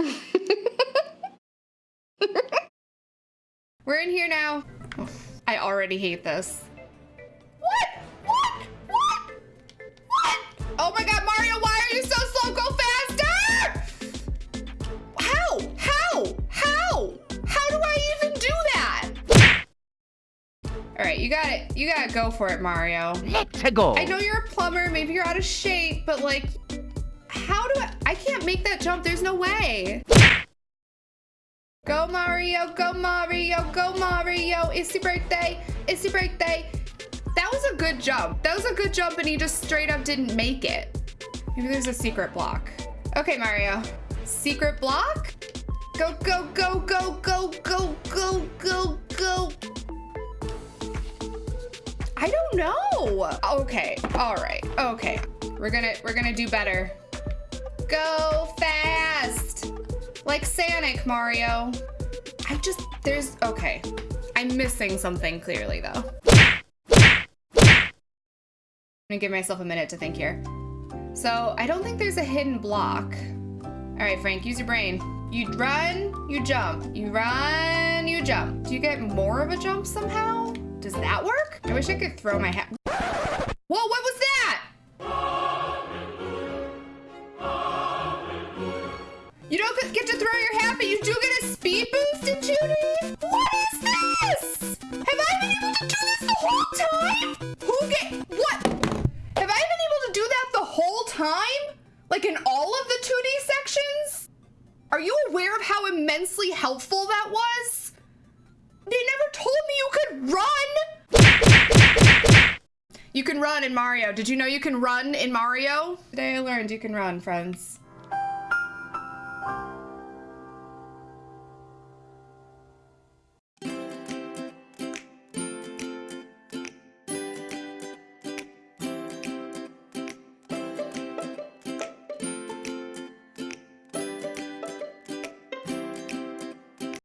We're in here now. I already hate this. What? What? What? What? Oh my god, Mario, why are you so slow? Go faster! How? How? How? How do I even do that? All right, you got it. You got to go for it, Mario. Let's go. I know you're a plumber, maybe you're out of shape, but like, how do I, I can't make that jump. There's no way. Go Mario, go Mario, go Mario. It's your birthday, it's your birthday. That was a good jump. That was a good jump and he just straight up didn't make it. Maybe there's a secret block. Okay, Mario. Secret block? Go, go, go, go, go, go, go, go, go. I don't know. Okay, all right, okay. We're gonna, we're gonna do better. Go fast. Like Sonic, Mario. I just, there's, okay. I'm missing something clearly though. I'm gonna give myself a minute to think here. So I don't think there's a hidden block. All right, Frank, use your brain. You run, you jump. You run, you jump. Do you get more of a jump somehow? Does that work? I wish I could throw my hat. Whoa, what was that? Get to throw your hat, but you do get a speed boost in 2D? What is this? Have I been able to do this the whole time? Who get, what? Have I been able to do that the whole time? Like in all of the 2D sections? Are you aware of how immensely helpful that was? They never told me you could run. You can run in Mario. Did you know you can run in Mario? Today I learned you can run, friends.